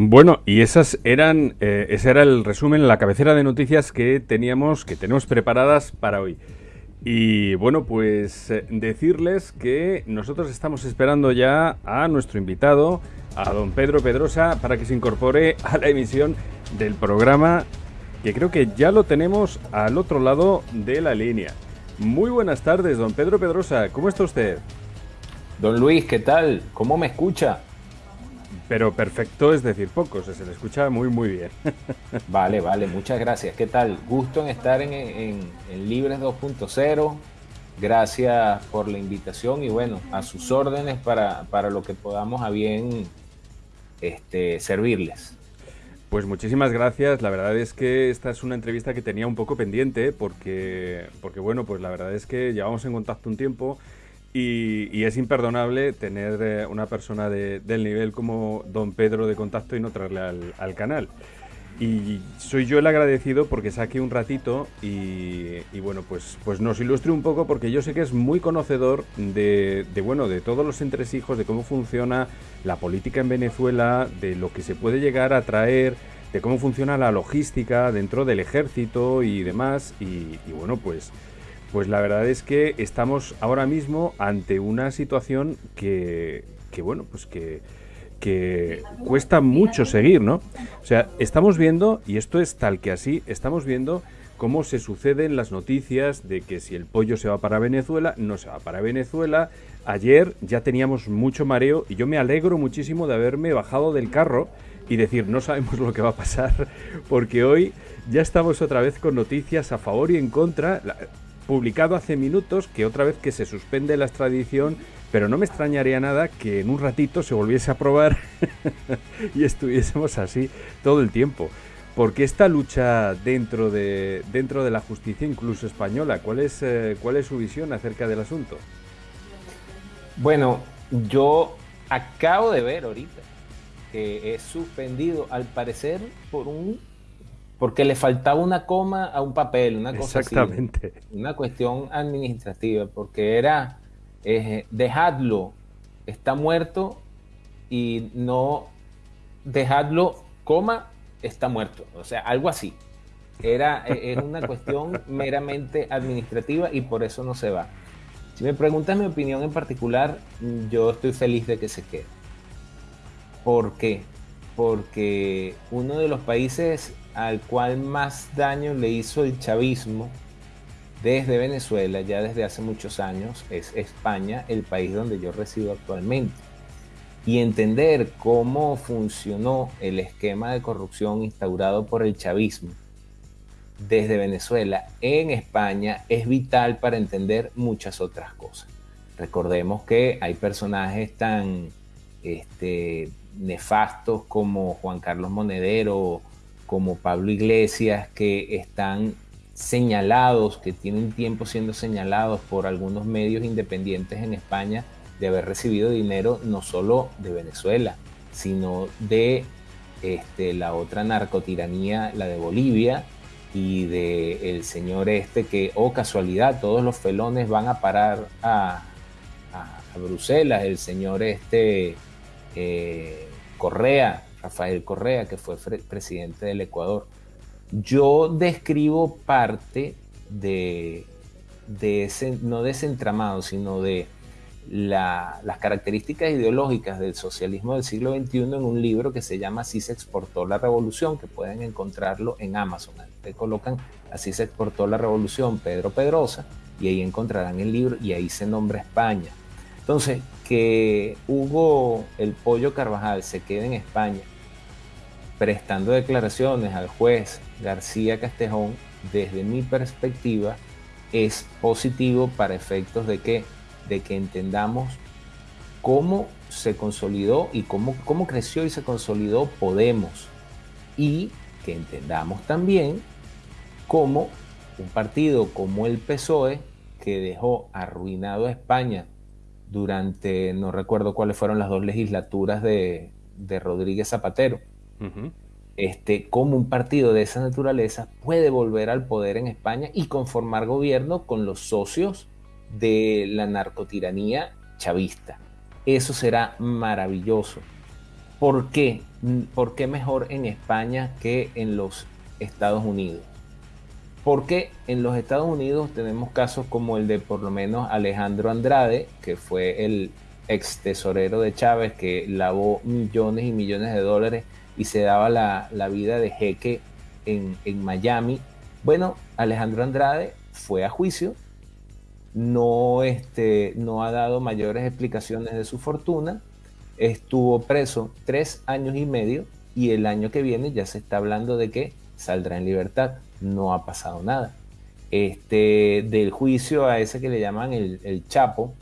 Bueno, y esas eran, eh, ese era el resumen, la cabecera de noticias que teníamos, que tenemos preparadas para hoy. Y bueno, pues eh, decirles que nosotros estamos esperando ya a nuestro invitado, a don Pedro Pedrosa, para que se incorpore a la emisión del programa, que creo que ya lo tenemos al otro lado de la línea. Muy buenas tardes, don Pedro Pedrosa, ¿cómo está usted? Don Luis, ¿qué tal? ¿Cómo me escucha? Pero perfecto es decir poco, se le escucha muy muy bien. vale, vale, muchas gracias. ¿Qué tal? Gusto en estar en, en, Libres 2.0. Gracias por la invitación y bueno, a sus órdenes para, para lo que podamos a bien este, servirles. Pues muchísimas gracias. La verdad es que esta es una entrevista que tenía un poco pendiente porque, porque bueno, pues la verdad es que llevamos en contacto un tiempo y, es imperdonable tener eh, una persona de, del nivel como don Pedro de contacto y no traerle al, canal. Y soy yo el agradecido porque saque un ratito y, bueno, pues, pues nos ilustre un poco porque yo sé que es muy conocedor de, de, bueno, de todos los entresijos, de cómo funciona la política en Venezuela, de lo que se puede llegar a traer, de cómo funciona la logística dentro del ejército y demás. y bueno, pues pues la verdad es que estamos ahora mismo ante una situación que, bueno, pues que, que cuesta mucho seguir, ¿no? O sea, estamos viendo, y esto es tal que así, estamos viendo cómo se suceden las noticias de que si el pollo se va para Venezuela, no se va para Venezuela. Ayer ya teníamos mucho mareo y yo me alegro muchísimo de haberme bajado del carro y decir, no sabemos lo que va a pasar, porque hoy ya estamos otra vez con noticias a favor y en contra publicado hace minutos que otra vez que se suspende la extradición, pero no me extrañaría nada que en un ratito se volviese a probar y estuviésemos así todo el tiempo. Porque esta lucha dentro de, dentro de la justicia, incluso española, ¿cuál es, eh, ¿cuál es su visión acerca del asunto? Bueno, yo acabo de ver ahorita que es suspendido, al parecer, por un porque le faltaba una coma a un papel, una cosa Exactamente. una cuestión administrativa, porque era eh, dejadlo, está muerto y no dejadlo, coma, está muerto, o sea, algo así. Era e, es una cuestión meramente administrativa y por eso no se va. Si me preguntas mi opinión en particular, yo estoy feliz de que se quede. ¿Por qué? Porque uno de los países al cual más daño le hizo el chavismo desde Venezuela, ya desde hace muchos años, es España, el país donde yo resido actualmente. Y entender cómo funcionó el esquema de corrupción instaurado por el chavismo desde Venezuela en España es vital para entender muchas otras cosas. Recordemos que hay personajes tan este, nefastos como Juan Carlos Monedero como Pablo Iglesias, que están señalados, que tienen tiempo siendo señalados por algunos medios independientes en España de haber recibido dinero no solo de Venezuela, sino de este, la otra narcotiranía, la de Bolivia, y de el señor este que, oh casualidad, todos los felones van a parar a, Bruselas, el señor este eh, Correa, Rafael Correa, que fue presidente del Ecuador. Yo describo parte de, de ese, no de ese entramado, sino de las características ideológicas del socialismo del siglo XXI en un libro que se llama Así se exportó la revolución, que pueden encontrarlo en Amazon. Te colocan Así se exportó la revolución, Pedro Pedrosa, y ahí encontrarán el libro y ahí se nombra España. Entonces, que Hugo el Pollo Carvajal se quede en España prestando declaraciones al juez García Castejón, desde mi perspectiva, es positivo para efectos de que, de que entendamos cómo se consolidó y cómo, cómo creció y se consolidó Podemos. Y que entendamos también cómo un partido como el PSOE, que dejó arruinado a España durante, no recuerdo cuáles fueron las dos legislaturas de, Rodríguez Zapatero, este, cómo un partido de esa naturaleza puede volver al poder en España y conformar gobierno con los socios de la narcotiranía chavista. Eso será maravilloso. ¿Por qué? ¿por qué mejor en España que en los Estados Unidos? Porque en los Estados Unidos tenemos casos como el de por lo menos Alejandro Andrade, que fue el ex tesorero de Chávez, que lavó millones y millones de dólares y se daba la, vida de jeque en, en Miami. Bueno, Alejandro Andrade fue a juicio, no, este, no ha dado mayores explicaciones de su fortuna, estuvo preso tres años y medio y el año que viene ya se está hablando de que saldrá en libertad. No ha pasado nada. Este, del juicio a ese que le llaman el, Chapo,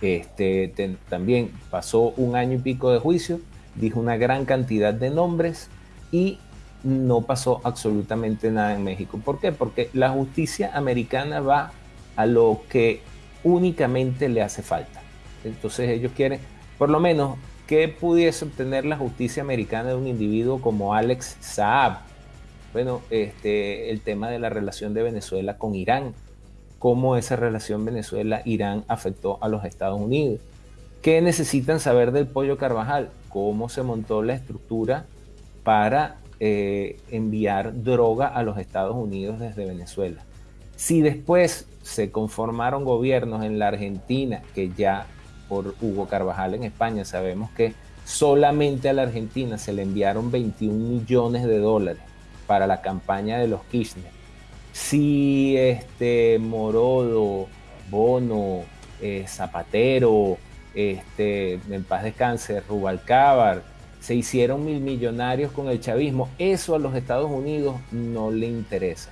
este, también pasó un año y pico de juicio, dijo una gran cantidad de nombres y no pasó absolutamente nada en México. ¿Por qué? Porque la justicia americana va a lo que únicamente le hace falta. Entonces ellos quieren, por lo menos, que pudiese obtener la justicia americana de un individuo como Alex Saab. Bueno, este, el tema de la relación de Venezuela con Irán, cómo esa relación Venezuela-Irán afectó a los Estados Unidos. ¿Qué necesitan saber del pollo Carvajal? ¿Cómo se montó la estructura para eh, enviar droga a los Estados Unidos desde Venezuela? Si después se conformaron gobiernos en la Argentina, que ya por Hugo Carvajal en España sabemos que solamente a la Argentina se le enviaron 21 millones de dólares para la campaña de los Kirchner. Si este Morodo, Bono, eh, Zapatero, este, en paz descanse, Rubalcábar, se hicieron mil millonarios con el chavismo, eso a los Estados Unidos no le interesa.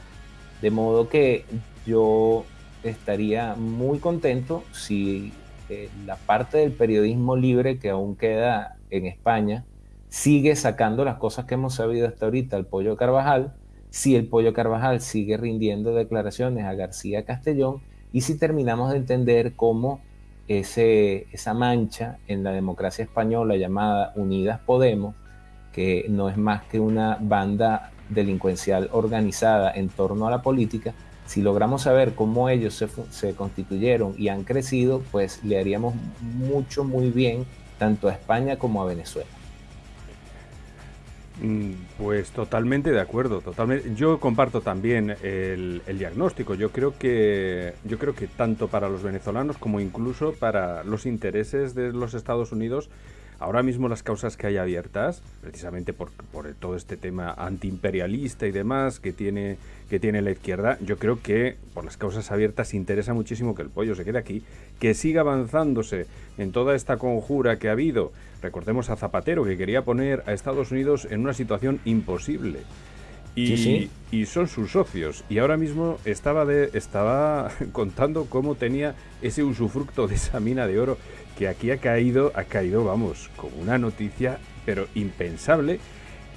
De modo que yo estaría muy contento si eh, la parte del periodismo libre que aún queda en España sigue sacando las cosas que hemos sabido hasta ahorita al Pollo Carvajal, si el Pollo Carvajal sigue rindiendo declaraciones a García Castellón y si terminamos de entender cómo ese, esa mancha en la democracia española llamada Unidas Podemos, que no es más que una banda delincuencial organizada en torno a la política, si logramos saber cómo ellos se, constituyeron y han crecido, pues le haríamos mucho, muy bien tanto a España como a Venezuela. Mm, pues totalmente de acuerdo, totalmente. Yo comparto también el, el, diagnóstico. Yo creo que yo creo que tanto para los venezolanos como incluso para los intereses de los Estados Unidos Ahora mismo las causas que hay abiertas, precisamente por, todo este tema antiimperialista y demás que tiene, que tiene la izquierda, yo creo que por las causas abiertas interesa muchísimo que el pollo se quede aquí, que siga avanzándose en toda esta conjura que ha habido. Recordemos a Zapatero, que quería poner a Estados Unidos en una situación imposible. Y, y, son sus socios. Y ahora mismo estaba, de, estaba contando cómo tenía ese usufructo de esa mina de oro que aquí ha caído, ha caído, vamos, como una noticia, pero impensable.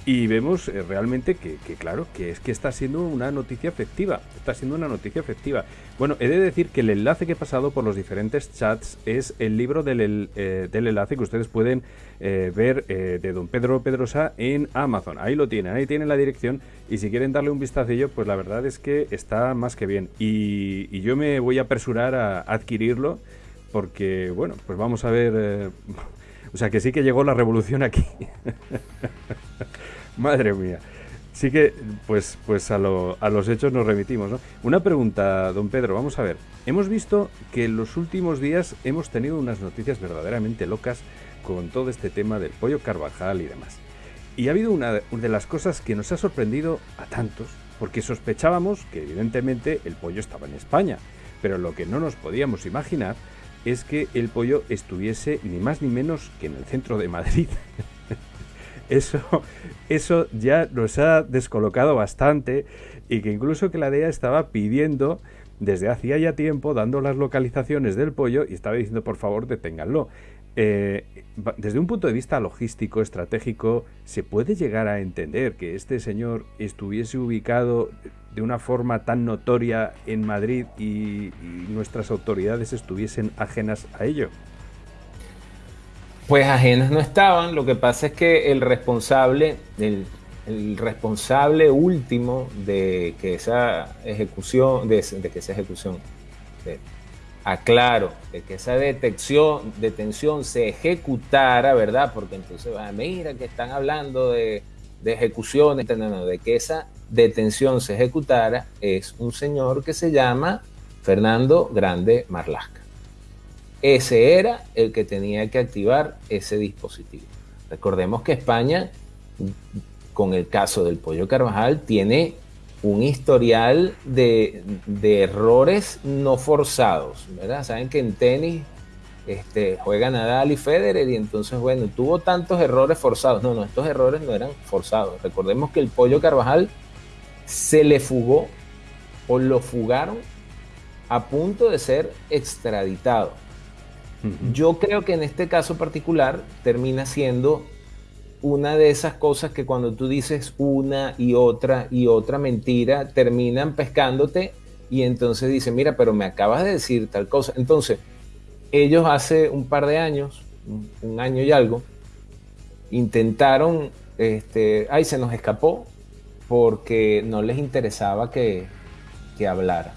Y vemos eh, realmente que, claro, que es que está siendo una noticia efectiva. Está siendo una noticia efectiva. Bueno, he de decir que el enlace que he pasado por los diferentes chats es el libro del, eh, enlace que ustedes pueden eh, ver de don Pedro Pedrosa en Amazon. Ahí lo tienen, ahí tienen la dirección. Y si quieren darle un vistacillo, pues la verdad es que está más que bien. Y, y yo me voy a apresurar a adquirirlo porque, bueno, pues vamos a ver... O sea, que sí que llegó la revolución aquí. Madre mía. Sí que, pues, pues a, los hechos nos remitimos, ¿no? Una pregunta, don Pedro, vamos a ver. Hemos visto que en los últimos días hemos tenido unas noticias verdaderamente locas con todo este tema del pollo Carvajal y demás. Y ha habido una de las cosas que nos ha sorprendido a tantos, porque sospechábamos que evidentemente el pollo estaba en España, pero lo que no nos podíamos imaginar es que el pollo estuviese ni más ni menos que en el centro de Madrid. eso, eso ya nos ha descolocado bastante y que incluso que la DEA estaba pidiendo desde hacía ya tiempo, dando las localizaciones del pollo y estaba diciendo por favor deténganlo. Eh, desde un punto de vista logístico, estratégico, ¿se puede llegar a entender que este señor estuviese ubicado de una forma tan notoria en Madrid y, nuestras autoridades estuviesen ajenas a ello? Pues ajenas no estaban, lo que pasa es que el responsable, el, responsable último de que esa ejecución, de, que esa ejecución, aclaro, de que esa detención se ejecutara, ¿verdad? Porque entonces, ah, mira que están hablando de, de ejecuciones, no, no, de que esa detención se ejecutara, es un señor que se llama Fernando Grande Marlasca. Ese era el que tenía que activar ese dispositivo. Recordemos que España, con el caso del pollo Carvajal, tiene un historial de, errores no forzados, ¿verdad? Saben que en tenis este, juega Nadal y Federer y entonces, bueno, tuvo tantos errores forzados. No, no, estos errores no eran forzados. Recordemos que el pollo Carvajal se le fugó o lo fugaron a punto de ser extraditado. Yo creo que en este caso particular termina siendo una de esas cosas que cuando tú dices una y otra y otra mentira, terminan pescándote y entonces dicen, mira, pero me acabas de decir tal cosa. Entonces, ellos hace un par de años, un año y algo, intentaron, este, ay, se nos escapó porque no les interesaba que, que hablara.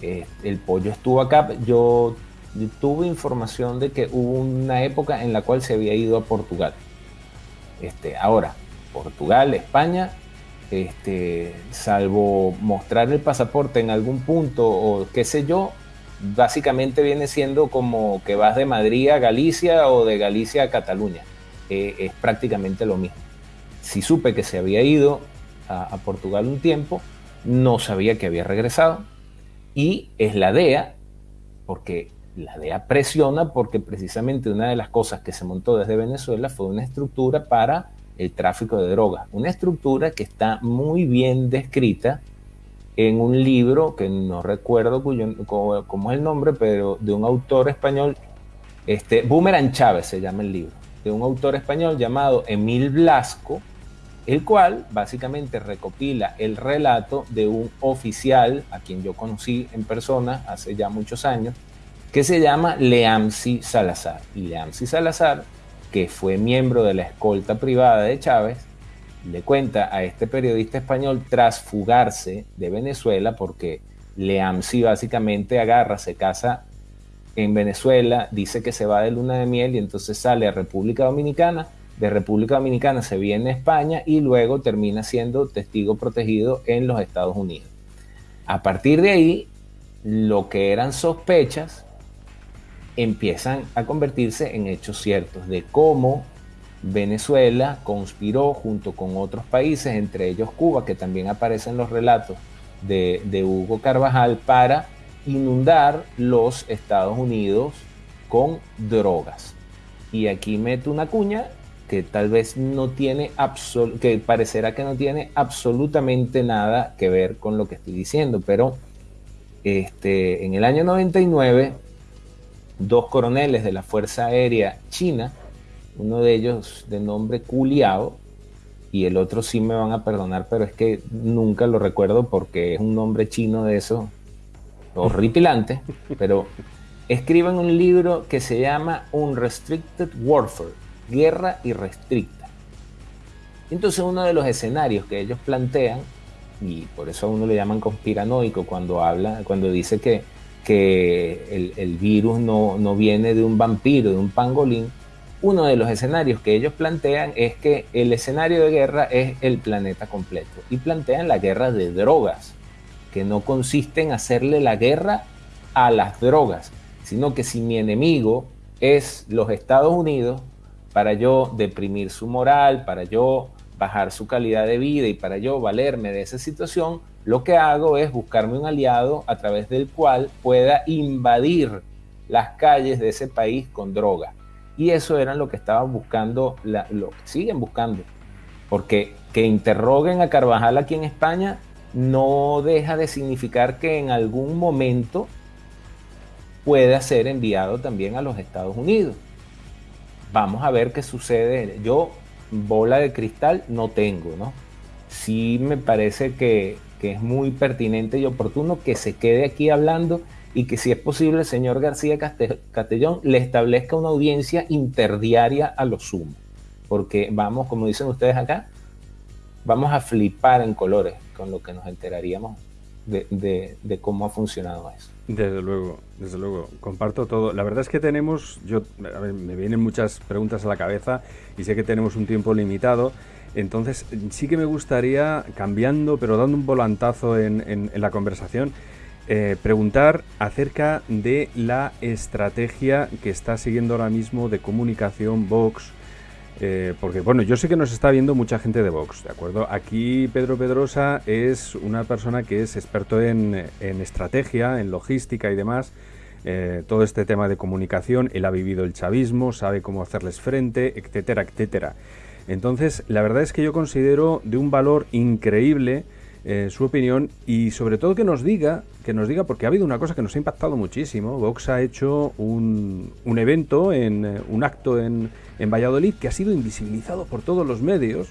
el pollo estuvo acá, yo tuve información de que hubo una época en la cual se había ido a Portugal este, ahora, Portugal, España, este, salvo mostrar el pasaporte en algún punto o qué sé yo, básicamente viene siendo como que vas de Madrid a Galicia o de Galicia a Cataluña. Eh, es prácticamente lo mismo. Si supe que se había ido a, Portugal un tiempo, no sabía que había regresado. Y es la DEA, porque la DEA presiona porque precisamente una de las cosas que se montó desde Venezuela fue una estructura para el tráfico de drogas. Una estructura que está muy bien descrita en un libro que no recuerdo cómo, es el nombre, pero de un autor español, este, Boomerang Chávez se llama el libro, de un autor español llamado Emil Blasco, el cual básicamente recopila el relato de un oficial a quien yo conocí en persona hace ya muchos años, que se llama Leamsi Salazar. Y Leamsi Salazar, que fue miembro de la escolta privada de Chávez, le cuenta a este periodista español tras fugarse de Venezuela, porque Leamsi básicamente agarra, se casa en Venezuela, dice que se va de luna de miel y entonces sale a República Dominicana, de República Dominicana se viene a España y luego termina siendo testigo protegido en los Estados Unidos. A partir de ahí, lo que eran sospechas empiezan a convertirse en hechos ciertos de cómo Venezuela conspiró junto con otros países, entre ellos Cuba, que también aparece en los relatos de, Hugo Carvajal, para inundar los Estados Unidos con drogas. Y aquí meto una cuña que tal vez no tiene, que parecerá que no tiene absolutamente nada que ver con lo que estoy diciendo, pero este, en el año 99 dos coroneles de la Fuerza Aérea China, uno de ellos de nombre Culiao, y el otro sí me van a perdonar, pero es que nunca lo recuerdo porque es un nombre chino de eso, horripilante, pero escriben un libro que se llama Unrestricted Warfare, Guerra Irrestricta. Entonces uno de los escenarios que ellos plantean, y por eso a uno le llaman conspiranoico cuando habla, cuando dice que que el, virus no, no, viene de un vampiro, de un pangolín, uno de los escenarios que ellos plantean es que el escenario de guerra es el planeta completo y plantean la guerra de drogas, que no consiste en hacerle la guerra a las drogas, sino que si mi enemigo es los Estados Unidos, para yo deprimir su moral, para yo bajar su calidad de vida y para yo valerme de esa situación, lo que hago es buscarme un aliado a través del cual pueda invadir las calles de ese país con droga. Y eso era lo que estaban buscando, lo que siguen buscando. Porque que interroguen a Carvajal aquí en España no deja de significar que en algún momento pueda ser enviado también a los Estados Unidos. Vamos a ver qué sucede. Yo bola de cristal no tengo, ¿no? Sí me parece que que es muy pertinente y oportuno que se quede aquí hablando y que si es posible el señor García Castellón le establezca una audiencia interdiaria a lo sumo. Porque vamos, como dicen ustedes acá, vamos a flipar en colores con lo que nos enteraríamos de, cómo ha funcionado eso. Desde luego, desde luego, comparto todo. La verdad es que tenemos, yo, me vienen muchas preguntas a la cabeza y sé que tenemos un tiempo limitado. Entonces, sí que me gustaría, cambiando, pero dando un volantazo en, la conversación, eh, preguntar acerca de la estrategia que está siguiendo ahora mismo de comunicación Vox eh, porque bueno, yo sé que nos está viendo mucha gente de Vox, ¿de acuerdo? Aquí Pedro Pedrosa es una persona que es experto en, estrategia, en logística y demás. Eh, todo este tema de comunicación, él ha vivido el chavismo, sabe cómo hacerles frente, etcétera, etcétera. Entonces, la verdad es que yo considero de un valor increíble eh, su opinión y sobre todo que nos diga, que nos diga, porque ha habido una cosa que nos ha impactado muchísimo. Vox ha hecho un, un evento, en, un acto en, en Valladolid que ha sido invisibilizado por todos los medios.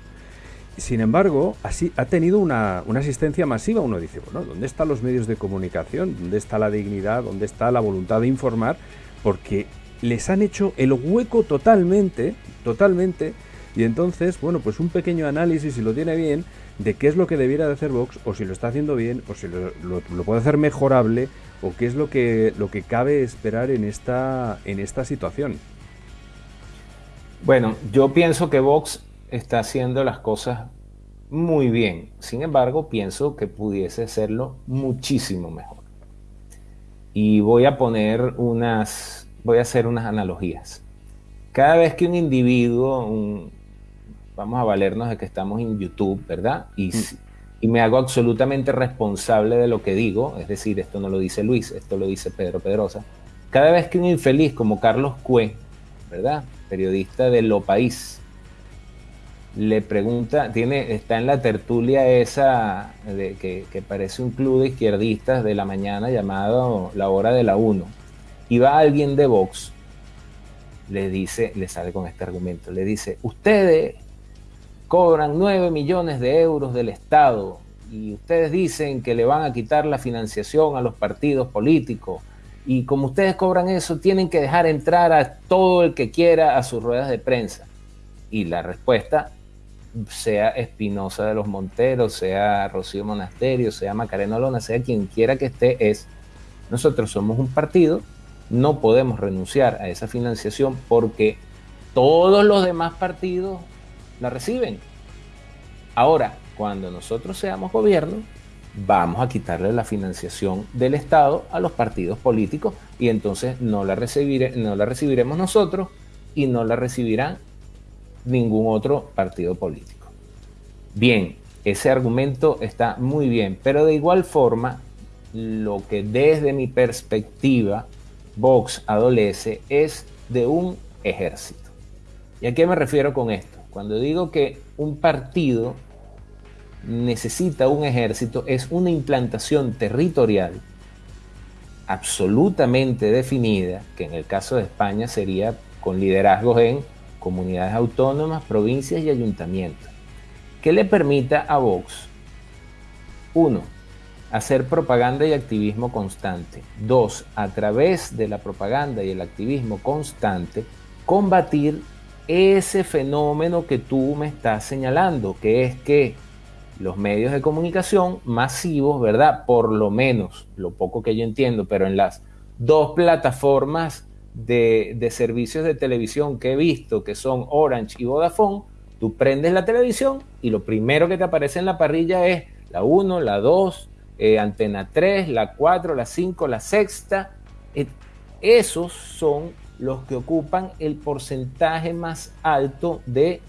Sin embargo, así ha tenido una, asistencia masiva. Uno dice, bueno, ¿dónde están los medios de comunicación? ¿Dónde está la dignidad? ¿Dónde está la voluntad de informar? Porque les han hecho el hueco totalmente, totalmente. Y entonces, bueno, pues un pequeño análisis, si lo tiene bien, de qué es lo que debiera de hacer Vox, o si lo está haciendo bien, o si lo, puede hacer mejorable, o qué es lo que, lo que cabe esperar en esta, en esta situación. Bueno, yo pienso que Vox está haciendo las cosas muy bien. Sin embargo, pienso que pudiese hacerlo muchísimo mejor. Y voy a poner unas, voy a hacer unas analogías. Cada vez que un individuo, vamos a valernos de que estamos en YouTube, ¿verdad? Y, mm. y me hago absolutamente responsable de lo que digo, es decir, esto no lo dice Luis, esto lo dice Pedro Pedrosa. Cada vez que un infeliz como Carlos Cue, ¿verdad? periodista de Lo País, le pregunta, tiene, está en la tertulia esa de, que, parece un club de izquierdistas de la mañana llamado La Hora de la Uno. Y va alguien de Vox, le dice, le sale con este argumento, le dice, ustedes cobran 9 millones de euros del Estado y ustedes dicen que le van a quitar la financiación a los partidos políticos y como ustedes cobran eso, tienen que dejar entrar a todo el que quiera a sus ruedas de prensa. Y la respuesta, sea Espinosa de los Monteros, sea Rocío Monasterio, sea Macarena Lona, sea quien quiera que esté, es, nosotros somos un partido, no podemos renunciar a esa financiación porque todos los demás partidos la reciben. Ahora, cuando nosotros seamos gobierno, vamos a quitarle la financiación del Estado a los partidos políticos y entonces no la, no la recibiremos nosotros y no la recibirá ningún otro partido político. Bien, ese argumento está muy bien, pero de igual forma, lo que desde mi perspectiva Vox adolece es de un ejército. ¿Y a qué me refiero con esto? Cuando digo que un partido necesita un ejército es una implantación territorial absolutamente definida, que en el caso de España sería con liderazgos en comunidades autónomas, provincias y ayuntamientos, que le permita a Vox, uno, hacer propaganda y activismo constante. Dos, a través de la propaganda y el activismo constante, combatir ese fenómeno que tú me estás señalando, que es que los medios de comunicación masivos, ¿verdad? Por lo menos, lo poco que yo entiendo, pero en las dos plataformas de, servicios de televisión que he visto, que son Orange y Vodafone, tú prendes la televisión y lo primero que te aparece en la parrilla es la 1, la 2, eh, Antena 3, la 4, la 5, la sexta. Eh, esos son los que ocupan el porcentaje más alto de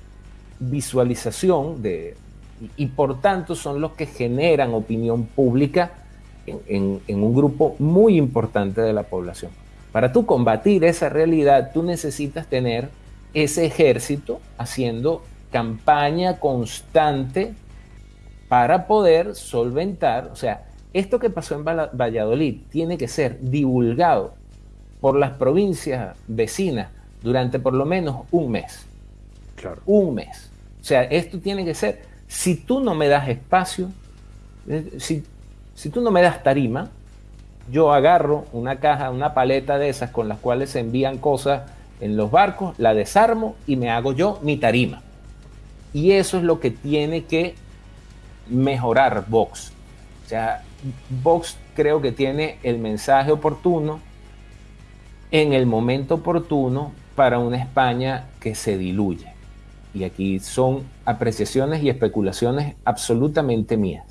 visualización, de, y, por tanto son los que generan opinión pública en, un grupo muy importante de la población. Para tú combatir esa realidad, tú necesitas tener ese ejército haciendo campaña constante para poder solventar, o sea, esto que pasó en Valladolid tiene que ser divulgado por las provincias vecinas durante por lo menos un mes. Claro. Un mes. O sea, esto tiene que ser si tú no me das espacio, eh, si, si tú no me das tarima, yo agarro una caja, una paleta de esas con las cuales se envían cosas en los barcos, la desarmo y me hago yo mi tarima. Y eso es lo que tiene que mejorar Vox. O sea, Vox creo que tiene el mensaje oportuno en el momento oportuno para una España que se diluye. Y aquí son apreciaciones y especulaciones absolutamente mías.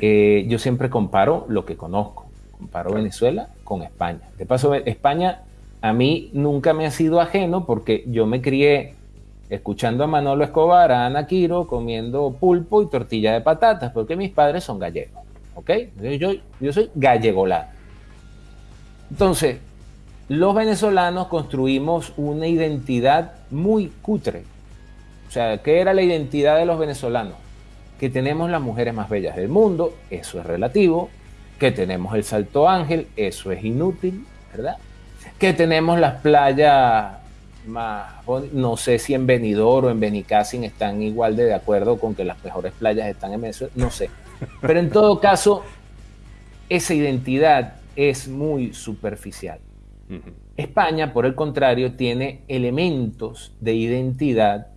Eh, yo siempre comparo lo que conozco. Comparo Venezuela con España. De paso, España a mí nunca me ha sido ajeno porque yo me crié escuchando a Manolo Escobar, a Ana Quiro, comiendo pulpo y tortilla de patatas, porque mis padres son gallegos. ¿Ok? Yo, yo soy gallegolado. Entonces, los venezolanos construimos una identidad muy cutre. O sea, ¿qué era la identidad de los venezolanos? Que tenemos las mujeres más bellas del mundo, eso es relativo. Que tenemos el Salto Ángel, eso es inútil, ¿verdad? Que tenemos las playas más, no sé si en Benidorm o en Benicassin están igual de de acuerdo con que las mejores playas están en Venezuela, no sé. Pero en todo caso, esa identidad es muy superficial. España, por el contrario, tiene elementos de identidad,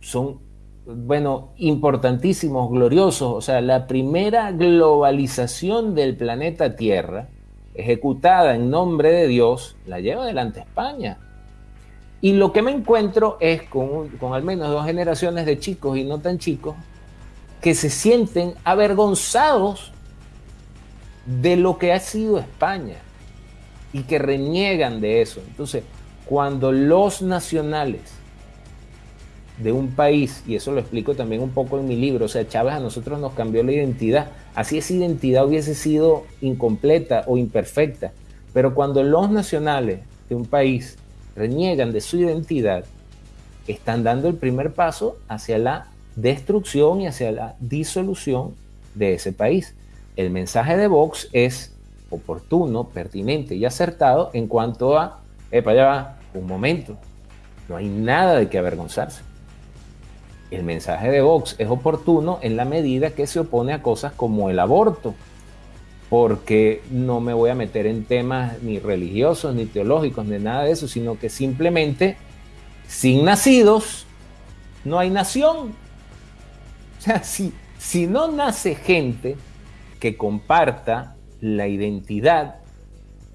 son, bueno, importantísimos, gloriosos. O sea, la primera globalización del planeta Tierra, ejecutada en nombre de Dios, la lleva adelante España. Y lo que me encuentro es con, con al menos dos generaciones de chicos y no tan chicos que se sienten avergonzados de lo que ha sido España y que reniegan de eso. Entonces, cuando los nacionales de un país, y eso lo explico también un poco en mi libro, o sea, Chávez a nosotros nos cambió la identidad, así esa identidad hubiese sido incompleta o imperfecta, pero cuando los nacionales de un país reniegan de su identidad, están dando el primer paso hacia la destrucción y hacia la disolución de ese país. El mensaje de Vox es oportuno, pertinente y acertado en cuanto a, epa, ya va, un momento, no hay nada de que avergonzarse. El mensaje de Vox es oportuno en la medida que se opone a cosas como el aborto, porque no me voy a meter en temas ni religiosos, ni teológicos, ni nada de eso, sino que simplemente sin nacidos no hay nación. O sea, si, si no nace gente que comparta la identidad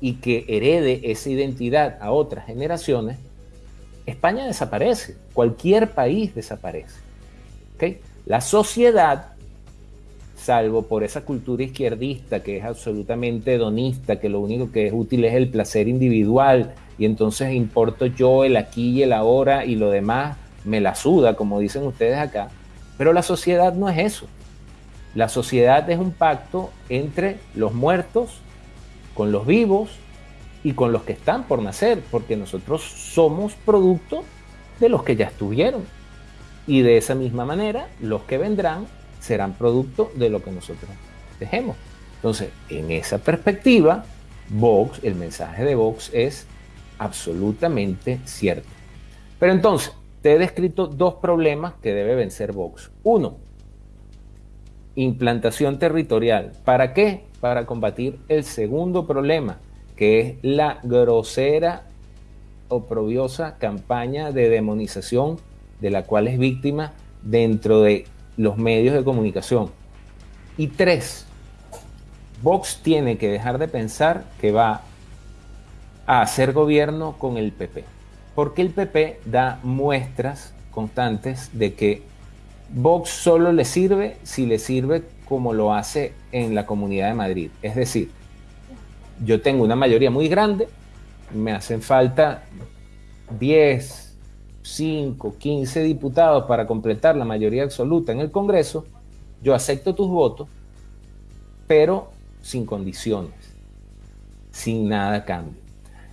y que herede esa identidad a otras generaciones, España desaparece, cualquier país desaparece. La sociedad, salvo por esa cultura izquierdista que es absolutamente hedonista, que lo único que es útil es el placer individual y entonces importo yo el aquí y el ahora y lo demás me la suda, como dicen ustedes acá, pero la sociedad no es eso. La sociedad es un pacto entre los muertos, con los vivos y con los que están por nacer, porque nosotros somos producto de los que ya estuvieron. Y de esa misma manera, los que vendrán serán producto de lo que nosotros dejemos. Entonces, en esa perspectiva, Vox, el mensaje de Vox es absolutamente cierto. Pero entonces, te he descrito dos problemas que debe vencer Vox. Uno, implantación territorial. ¿Para qué? Para combatir el segundo problema, que es la grosera, oprobiosa campaña de demonización de la cual es víctima dentro de los medios de comunicación. Y tres, Vox tiene que dejar de pensar que va a hacer gobierno con el PP, porque el PP da muestras constantes de que Vox solo le sirve si le sirve como lo hace en la Comunidad de Madrid. Es decir, yo tengo una mayoría muy grande, me hacen falta 10, 5, 15 diputados para completar la mayoría absoluta en el Congreso, yo acepto tus votos, pero sin condiciones, sin nada cambio.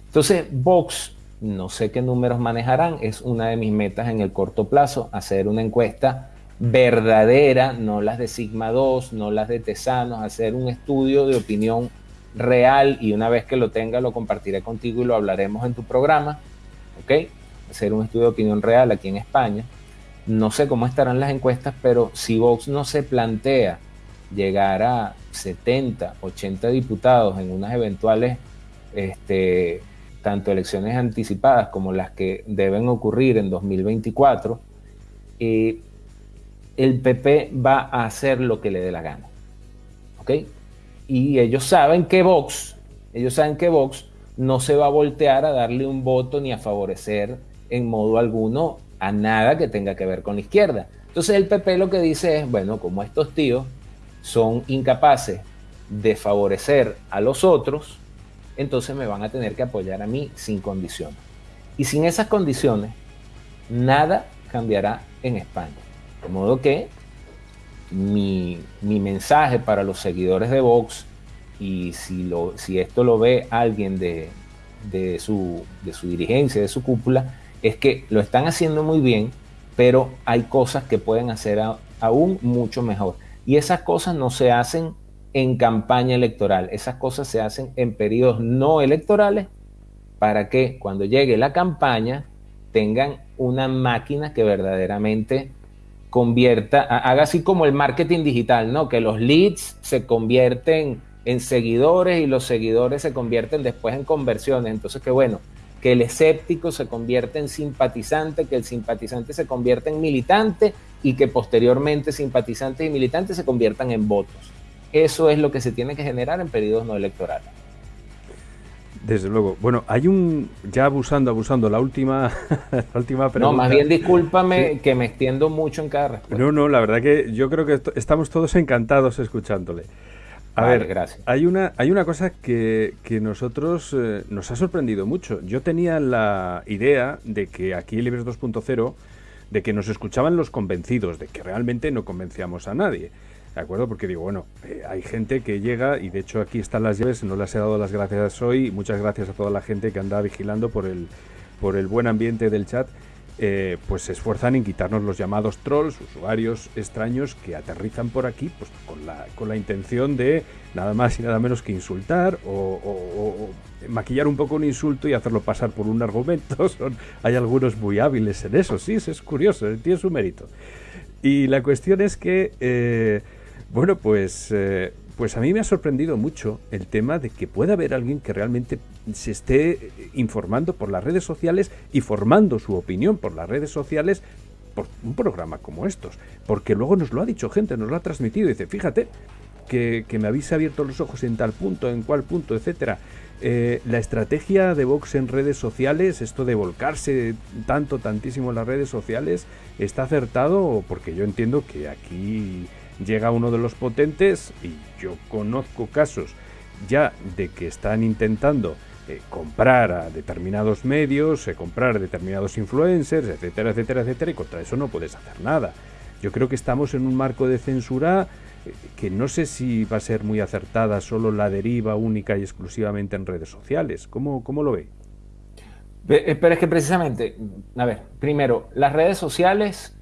Entonces, Vox, no sé qué números manejarán, es una de mis metas en el corto plazo, hacer una encuesta verdadera, no las de Sigma 2, no las de Tesanos, hacer un estudio de opinión real y una vez que lo tenga lo compartiré contigo y lo hablaremos en tu programa, ¿ok? Hacer un estudio de opinión real aquí en España. No sé cómo estarán las encuestas, pero si Vox no se plantea llegar a 70, 80 diputados en unas eventuales, este, tanto elecciones anticipadas como las que deben ocurrir en 2024, eh, el PP va a hacer lo que le dé la gana. ¿Ok? Y ellos saben que Vox, ellos saben que Vox no se va a voltear a darle un voto ni a favorecer en modo alguno a nada que tenga que ver con la izquierda. Entonces el PP lo que dice es, bueno, como estos tíos son incapaces de favorecer a los otros, entonces me van a tener que apoyar a mí sin condiciones. Y sin esas condiciones, nada cambiará en España. De modo que mi, mensaje para los seguidores de Vox, y si, lo, si esto lo ve alguien de, su, de su dirigencia, de su cúpula, es que lo están haciendo muy bien, pero hay cosas que pueden hacer aún mucho mejor. Y esas cosas no se hacen en campaña electoral, esas cosas se hacen en periodos no electorales para que cuando llegue la campaña tengan una máquina que verdaderamente convierta, haga así como el marketing digital, ¿no? Que los leads se convierten en seguidores y los seguidores se convierten después en conversiones. Entonces, qué bueno, que el escéptico se convierte en simpatizante, que el simpatizante se convierta en militante y que posteriormente simpatizantes y militantes se conviertan en votos. Eso es lo que se tiene que generar en periodos no electorales. Desde luego. Bueno, hay un. Ya abusando, abusando, la última, la última pregunta. No, más bien discúlpame que me extiendo mucho en cada respuesta. No, no, la verdad que yo creo que estamos todos encantados escuchándole. A ver, gracias. Hay una, hay una cosa que, que nosotros eh, nos ha sorprendido mucho. Yo tenía la idea de que aquí Libres 2.0, de que nos escuchaban los convencidos, de que realmente no convencíamos a nadie. ¿De acuerdo? Porque digo, bueno, eh, hay gente que llega y de hecho aquí están las llaves, no las he dado las gracias hoy. Muchas gracias a toda la gente que anda vigilando por el, por el buen ambiente del chat. Eh, pues se esfuerzan en quitarnos los llamados trolls, usuarios extraños que aterrizan por aquí pues con la, con la intención de nada más y nada menos que insultar o, maquillar un poco un insulto y hacerlo pasar por un argumento. Son, hay algunos muy hábiles en eso, sí, es curioso, tiene su mérito. Y la cuestión es que, eh, bueno, pues eh, pues a mí me ha sorprendido mucho el tema de que pueda haber alguien que realmente se esté informando por las redes sociales y formando su opinión por las redes sociales por un programa como estos. Porque luego nos lo ha dicho gente, nos lo ha transmitido. Dice, fíjate que, me habéis abierto los ojos en tal punto, en cual punto, etcétera. Eh, la estrategia de Vox en redes sociales, esto de volcarse tanto, tantísimo en las redes sociales, está acertado porque yo entiendo que aquí llega uno de los potentes y yo conozco casos ya de que están intentando eh, comprar a determinados medios, eh, comprar a determinados influencers, etcétera, etcétera, etcétera, y contra eso no puedes hacer nada. Yo creo que estamos en un marco de censura eh, que no sé si va a ser muy acertada solo la deriva única y exclusivamente en redes sociales. ¿Cómo, cómo lo ve? Pero es que precisamente, a ver, primero, las redes sociales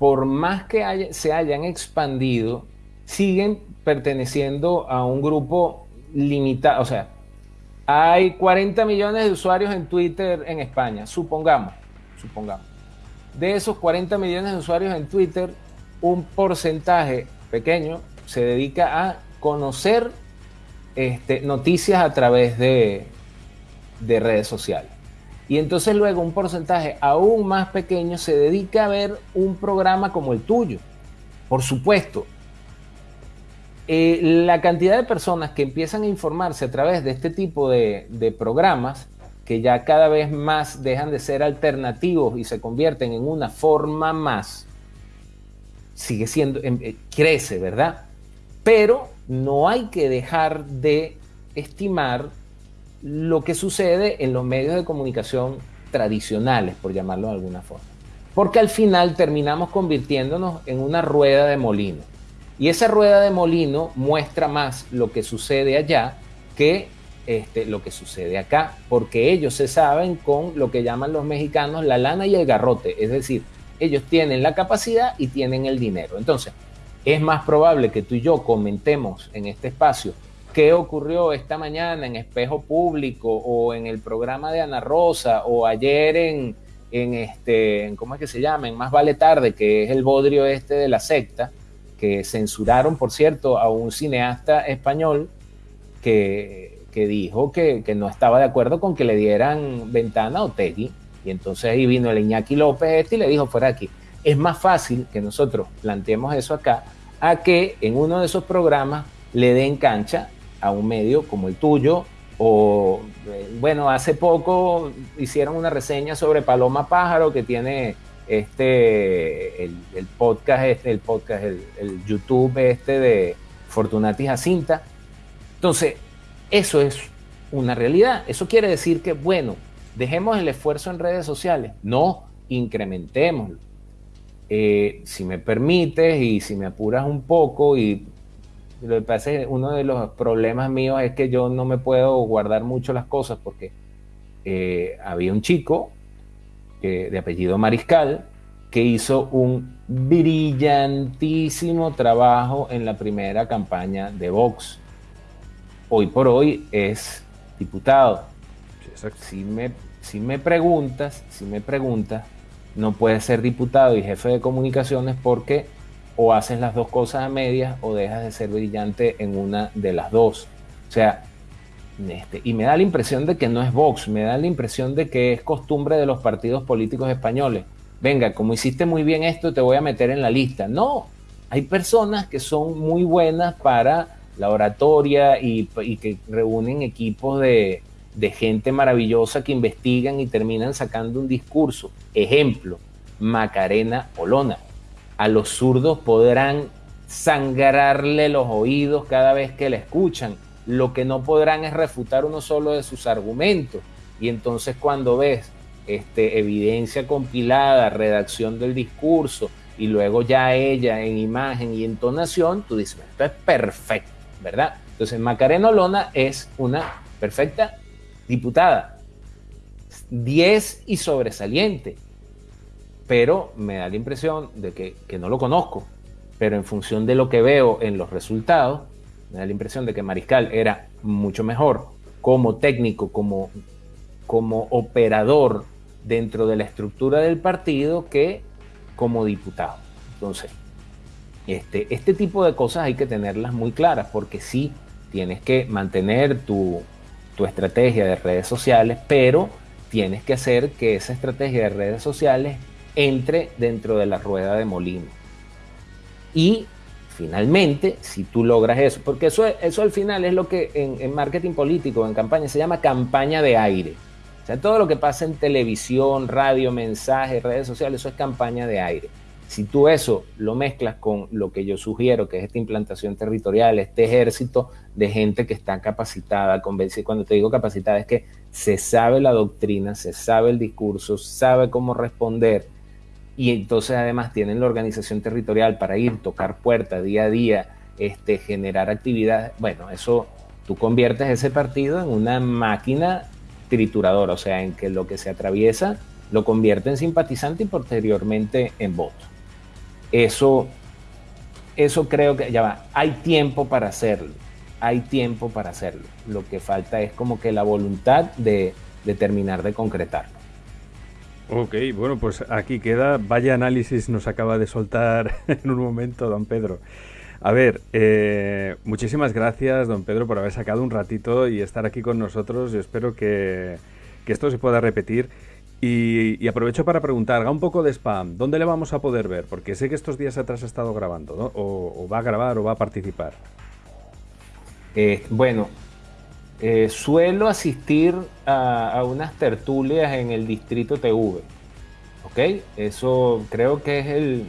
por más que se hayan expandido, siguen perteneciendo a un grupo limitado. O sea, hay 40 millones de usuarios en Twitter en España, supongamos, supongamos. De esos 40 millones de usuarios en Twitter, un porcentaje pequeño se dedica a conocer este, noticias a través de redes sociales. Y entonces luego un porcentaje aún más pequeño se dedica a ver un programa como el tuyo. Por supuesto, eh, la cantidad de personas que empiezan a informarse a través de este tipo de, programas, que ya cada vez más dejan de ser alternativos y se convierten en una forma más, sigue siendo, em, eh, crece, ¿verdad? Pero no hay que dejar de estimar lo que sucede en los medios de comunicación tradicionales, por llamarlo de alguna forma. Porque al final terminamos convirtiéndonos en una rueda de molino. Y esa rueda de molino muestra más lo que sucede allá que este, lo que sucede acá, porque ellos se saben con lo que llaman los mexicanos la lana y el garrote, es decir, ellos tienen la capacidad y tienen el dinero. Entonces, es más probable que tú y yo comentemos en este espacio qué ocurrió esta mañana en Espejo Público o en el programa de Ana Rosa o ayer en, en este, ¿cómo es que se llama? En Más Vale Tarde, que es el bodrio este de la secta, que censuraron, por cierto, a un cineasta español que, dijo que, no estaba de acuerdo con que le dieran ventana a Otegui. Y entonces ahí vino el Iñaki López este y le dijo, fuera aquí. Es más fácil que nosotros planteemos eso acá a que en uno de esos programas le den cancha a un medio como el tuyo. O, eh, bueno, hace poco hicieron una reseña sobre Paloma Pájaro que tiene este, el, podcast, este, el podcast, el, YouTube este de Fortunati Jacinta. Entonces, eso es una realidad. Eso quiere decir que, bueno, dejemos el esfuerzo en redes sociales. No, incrementémoslo. Eh, si me permites y si me apuras un poco y lo que pasa es que uno de los problemas míos es que yo no me puedo guardar mucho las cosas porque eh, había un chico de apellido Mariscal que hizo un brillantísimo trabajo en la primera campaña de Vox. Hoy por hoy es diputado. si, me, si me preguntas, si me preguntas, no puedes ser diputado y jefe de comunicaciones porque o haces las dos cosas a medias o dejas de ser brillante en una de las dos. O sea, este, y me da la impresión de que no es Vox, me da la impresión de que es costumbre de los partidos políticos españoles. Venga, como hiciste muy bien esto, te voy a meter en la lista. No, hay personas que son muy buenas para la oratoria y, que reúnen equipos de, de gente maravillosa que investigan y terminan sacando un discurso. Ejemplo, Macarena Olona a los zurdos podrán sangrarle los oídos cada vez que la escuchan. Lo que no podrán es refutar uno solo de sus argumentos. Y entonces cuando ves este, evidencia compilada, redacción del discurso y luego ya ella en imagen y entonación, tú dices, esto es perfecto, ¿verdad? Entonces Macarena Lona es una perfecta diputada. 10 y sobresaliente pero me da la impresión de que, no lo conozco, pero en función de lo que veo en los resultados, me da la impresión de que Mariscal era mucho mejor como técnico, como, como operador dentro de la estructura del partido que como diputado. Entonces, este, este tipo de cosas hay que tenerlas muy claras porque sí tienes que mantener tu, tu estrategia de redes sociales, pero tienes que hacer que esa estrategia de redes sociales entre dentro de la rueda de molino. Y finalmente, si tú logras eso, porque eso, eso al final es lo que en, marketing político, en campaña, se llama campaña de aire. O sea, todo lo que pasa en televisión, radio, mensajes, redes sociales, eso es campaña de aire. Si tú eso lo mezclas con lo que yo sugiero, que es esta implantación territorial, este ejército de gente que está capacitada, convencida, cuando te digo capacitada es que se sabe la doctrina, se sabe el discurso, sabe cómo responder, y entonces además tienen la organización territorial para ir, tocar puertas día a día, este, generar actividad, bueno, eso tú conviertes ese partido en una máquina trituradora, o sea, en que lo que se atraviesa lo convierte en simpatizante y posteriormente en voto. Eso, eso creo que ya va, hay tiempo para hacerlo, hay tiempo para hacerlo. Lo que falta es como que la voluntad de, de terminar de concretarlo. Ok, bueno, pues aquí queda. Vaya análisis nos acaba de soltar en un momento, don Pedro. A ver, eh, muchísimas gracias, don Pedro, por haber sacado un ratito y estar aquí con nosotros. Yo espero que, esto se pueda repetir. Y, aprovecho para preguntar, haga un poco de spam, ¿dónde le vamos a poder ver? Porque sé que estos días atrás ha estado grabando, ¿no? O, va a grabar o va a participar. Eh, bueno, eh, suelo asistir a, unas tertulias en el Distrito TV. ¿Ok? Eso creo que es el,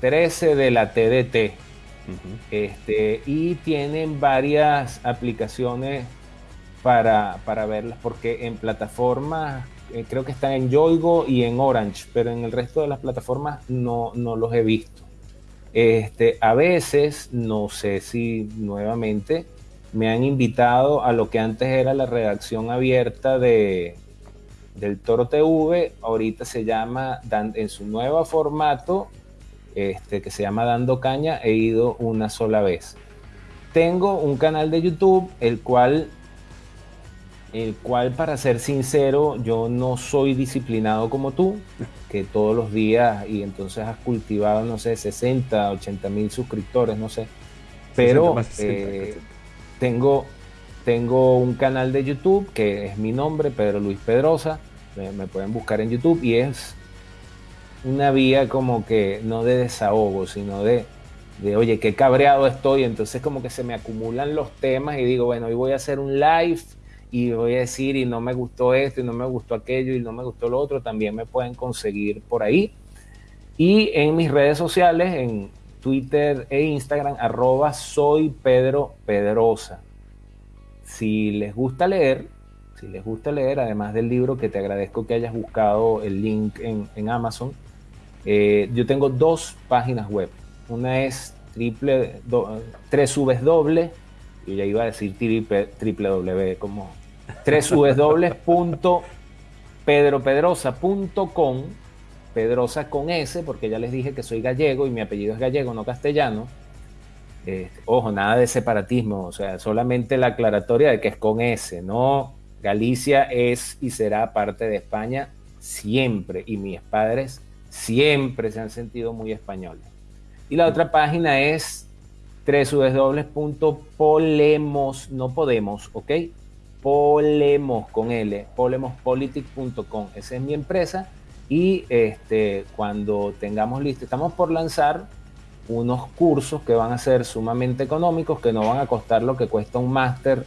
13 de la TDT. este, y tienen varias aplicaciones para, verlas, porque en plataformas, eh, creo que están en Yoigo y en Orange, pero en el resto de las plataformas no, no los he visto. Este, a veces, no sé si nuevamente me han invitado a lo que antes era la redacción abierta de, del Toro TV, ahorita se llama, en su nuevo formato, este, que se llama Dando Caña, he ido una sola vez. Tengo un canal de YouTube, el cual, el cual, para ser sincero, yo no soy disciplinado como tú, que todos los días, y entonces has cultivado, no sé, 60, 80 mil suscriptores, no sé. Pero tengo, tengo un canal de YouTube que es mi nombre, Pedro Luis Pedrosa. Me, pueden buscar en YouTube y es una vía como que no de desahogo, sino de de, oye, qué cabreado estoy, entonces como que se me acumulan los temas y digo, bueno, hoy voy a hacer un live y voy a decir, y no me gustó esto, y no me gustó aquello, y no me gustó lo otro, también me pueden conseguir por ahí. Y en mis redes sociales, en Twitter e Instagram, arroba. Si les gusta leer, si les gusta leer, además del libro que te agradezco que hayas buscado el link en, Amazon, eh, yo tengo dos páginas web. Una es triple, tres subes doble, y ya iba a decir triple, W, como tres www.pedropedrosa.com Pedrosa con S, porque ya les dije que soy gallego y mi apellido es gallego, no castellano. Este, ojo, nada de separatismo, o sea, solamente la aclaratoria de que es con S, no Galicia es y será parte de España siempre y mis padres siempre se han sentido muy españoles. Y la otra página es www.polemos, no podemos, ¿ok? Polemos con L, polemospolitics.com. Esa es mi empresa y este, cuando tengamos listo, estamos por lanzar unos cursos que van a ser sumamente económicos, que no van a costar lo que cuesta un máster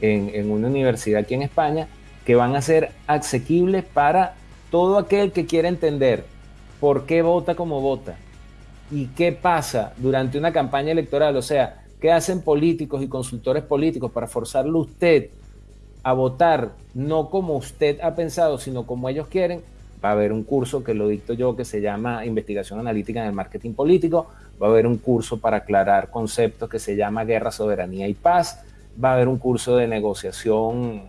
en, una universidad aquí en España, que van a ser asequibles para todo aquel que quiera entender por qué vota como vota y qué pasa durante una campaña electoral, o sea, qué hacen políticos y consultores políticos para forzarlo usted a votar no como usted ha pensado, sino como ellos quieren, va a haber un curso que lo dicto yo que se llama Investigación Analítica en el Marketing Político, va a haber un curso para aclarar conceptos que se llama Guerra, Soberanía y Paz, va a haber un curso de negociación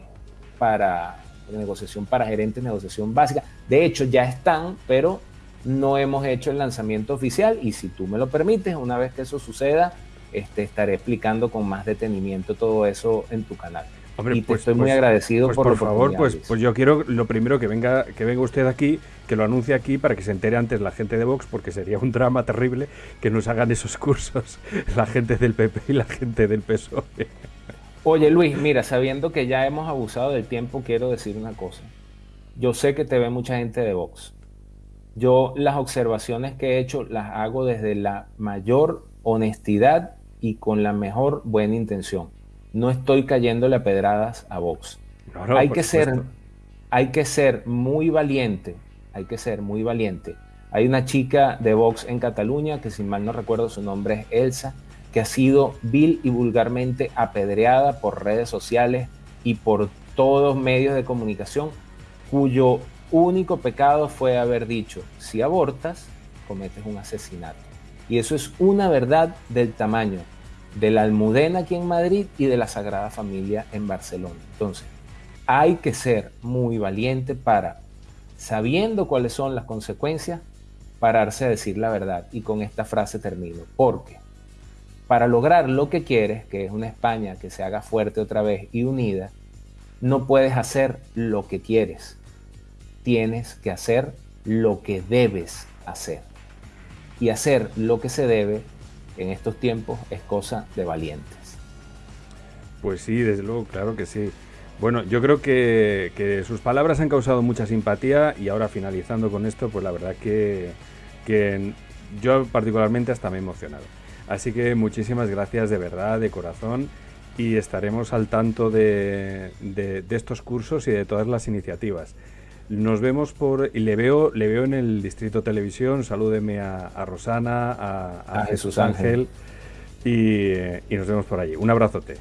para negociación para gerentes, negociación básica. De hecho, ya están, pero no hemos hecho el lanzamiento oficial y si tú me lo permites, una vez que eso suceda, este, estaré explicando con más detenimiento todo eso en tu canal. Hombre, y pues, estoy muy pues, agradecido pues, por, por favor, pues, pues yo quiero lo primero que venga que venga usted aquí, que lo anuncie aquí para que se entere antes la gente de Vox, porque sería un drama terrible que nos hagan esos cursos la gente del PP y la gente del PSOE. Oye Luis, mira, sabiendo que ya hemos abusado del tiempo, quiero decir una cosa. Yo sé que te ve mucha gente de Vox. Yo las observaciones que he hecho las hago desde la mayor honestidad y con la mejor buena intención. No estoy cayéndole a pedradas a Vox. hay, que ser, hay que ser muy valiente, hay que ser muy valiente. Hay una chica de Vox en Cataluña, que si mal no recuerdo su nombre es Elsa, que ha sido vil y vulgarmente apedreada por redes sociales y por todos medios de comunicación, cuyo único pecado fue haber dicho, si abortas, cometes un asesinato. Y eso es una verdad del tamaño de la Almudena aquí en Madrid y de la Sagrada Familia en Barcelona. Entonces, hay que ser muy valiente para, sabiendo cuáles son las consecuencias, pararse a decir la verdad. Y con esta frase termino. Porque para lograr lo que quieres, que es una España que se haga fuerte otra vez y unida, no puedes hacer lo que quieres. Tienes que hacer lo que debes hacer. Y hacer lo que se debe en estos tiempos es cosa de valientes. Pues sí, desde luego, claro que sí. Bueno, yo creo que, sus palabras han causado mucha simpatía y ahora finalizando con esto, pues la verdad que, que yo particularmente hasta me he emocionado. Así que muchísimas gracias de verdad, de corazón, y estaremos al tanto de, estos cursos y de todas las iniciativas. Nos vemos por y le veo le veo en el Distrito Televisión. Salúdeme a, Rosana, a, Jesús Ángel, Y, y, nos vemos por allí. Un abrazote.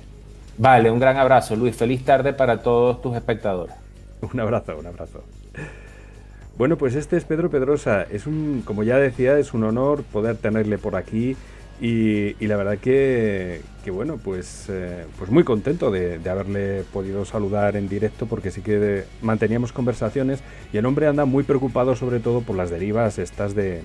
Vale, un gran abrazo, Luis. Feliz tarde para todos tus espectadores. Un abrazo, un abrazo. Bueno, pues este es Pedro Pedrosa. Es un, como ya decía, es un honor poder tenerle por aquí y, la verdad que, bueno, pues, eh, pues muy contento de, haberle podido saludar en directo porque sí que manteníamos conversaciones y el hombre anda muy preocupado sobre todo por las derivas estas de,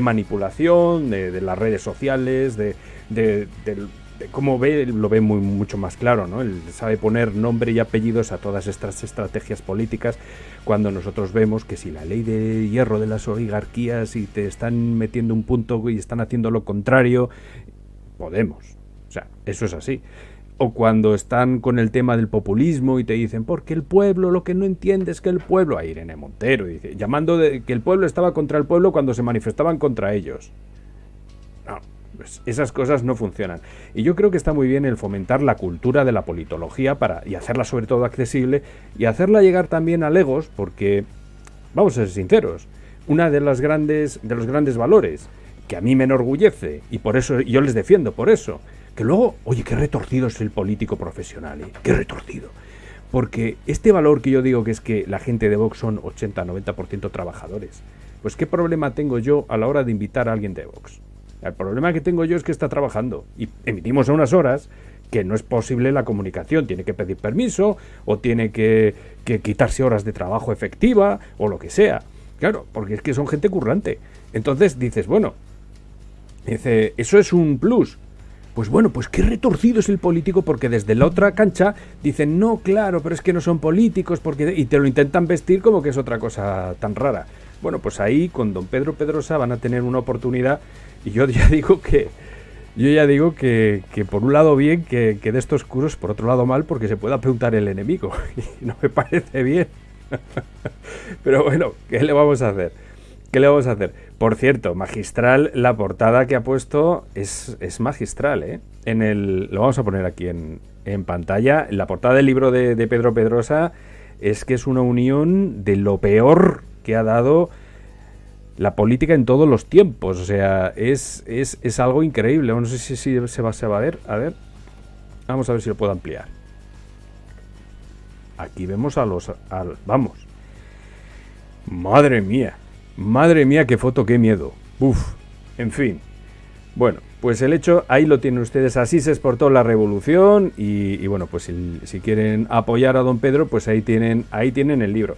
manipulación, de, las redes sociales, de, del, como ve, lo ve muy, mucho más claro, ¿no? Él sabe poner nombre y apellidos a todas estas estrategias políticas cuando nosotros vemos que si la ley de hierro de las oligarquías y te están metiendo un punto y están haciendo lo contrario, podemos. O sea, eso es así. O cuando están con el tema del populismo y te dicen, porque el pueblo lo que no entiende es que el pueblo, a Irene Montero, dice, llamando de que el pueblo estaba contra el pueblo cuando se manifestaban contra ellos. Pues esas cosas no funcionan. Y yo creo que está muy bien el fomentar la cultura de la politología para, y hacerla sobre todo accesible y hacerla llegar también a legos, porque, vamos a ser sinceros, una de las grandes, de los grandes valores que a mí me enorgullece, y por eso yo les defiendo por eso, que luego, oye, qué retorcido es el político profesional, ¿eh? qué retorcido. Porque este valor que yo digo que es que la gente de Vox son 80-90% trabajadores, pues qué problema tengo yo a la hora de invitar a alguien de Vox. El problema que tengo yo es que está trabajando y emitimos a unas horas que no es posible la comunicación. Tiene que pedir permiso o tiene que, quitarse horas de trabajo efectiva o lo que sea. Claro, porque es que son gente currante. Entonces dices, bueno, dice, eso es un plus. Pues bueno, pues qué retorcido es el político porque desde la otra cancha dicen, no, claro, pero es que no son políticos porque... y te lo intentan vestir como que es otra cosa tan rara. Bueno, pues ahí con don Pedro Pedrosa van a tener una oportunidad y yo ya digo que, yo ya digo que, por un lado bien, que, que, de estos curos, por otro lado mal, porque se pueda preguntar el enemigo. Y no me parece bien. Pero bueno, ¿qué le vamos a hacer? ¿Qué le vamos a hacer? Por cierto, magistral, la portada que ha puesto es, es magistral, ¿eh? En el, lo vamos a poner aquí en, en pantalla. La portada del libro de Pedro Pedrosa es que es una unión de lo peor que ha dado la política en todos los tiempos. O sea, es, es, algo increíble. No sé si, se, va, se va a ver. A ver. Vamos a ver si lo puedo ampliar. Aquí vemos a los... vamos. Madre mía. Madre mía, qué foto, qué miedo. Uf. En fin. Bueno, pues el hecho, ahí lo tienen ustedes. Así se exportó la revolución. Y, bueno, pues si, si, quieren apoyar a don Pedro, pues ahí tienen, ahí tienen el libro.